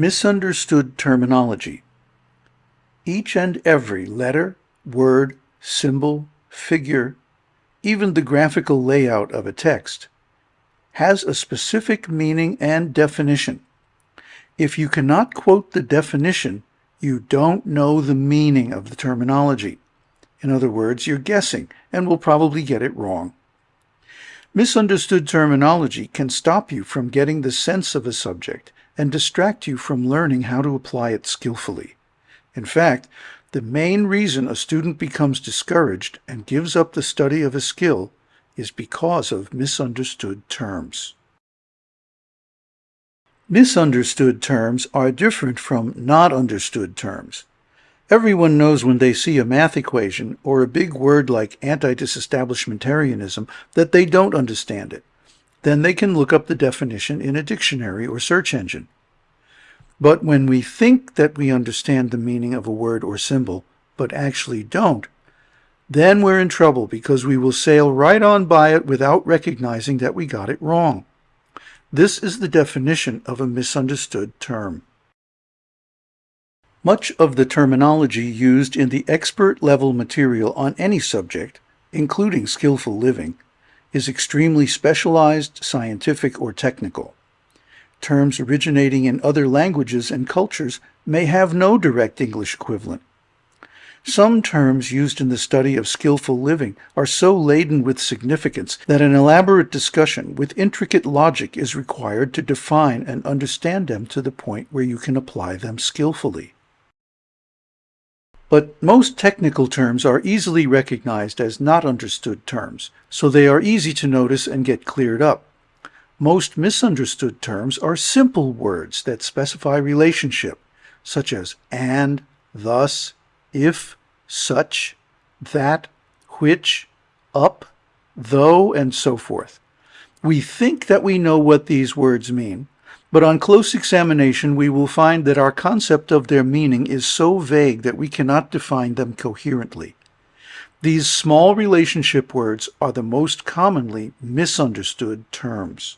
Misunderstood terminology. Each and every letter, word, symbol, figure, even the graphical layout of a text, has a specific meaning and definition. If you cannot quote the definition, you don't know the meaning of the terminology. In other words, you're guessing and will probably get it wrong. Misunderstood terminology can stop you from getting the sense of a subject and distract you from learning how to apply it skillfully. In fact, the main reason a student becomes discouraged and gives up the study of a skill is because of misunderstood terms. Misunderstood terms are different from not understood terms. Everyone knows when they see a math equation or a big word like anti-disestablishmentarianism that they don't understand it. Then they can look up the definition in a dictionary or search engine. But when we think that we understand the meaning of a word or symbol, but actually don't, then we're in trouble because we will sail right on by it without recognizing that we got it wrong. This is the definition of a misunderstood term. Much of the terminology used in the expert level material on any subject, including skillful living, is extremely specialized, scientific, or technical. Terms originating in other languages and cultures may have no direct English equivalent. Some terms used in the study of skillful living are so laden with significance that an elaborate discussion with intricate logic is required to define and understand them to the point where you can apply them skillfully. But most technical terms are easily recognized as not understood terms, so they are easy to notice and get cleared up. Most misunderstood terms are simple words that specify relationship, such as and, thus, if, such, that, which, up, though, and so forth. We think that we know what these words mean, but on close examination, we will find that our concept of their meaning is so vague that we cannot define them coherently. These small relationship words are the most commonly misunderstood terms.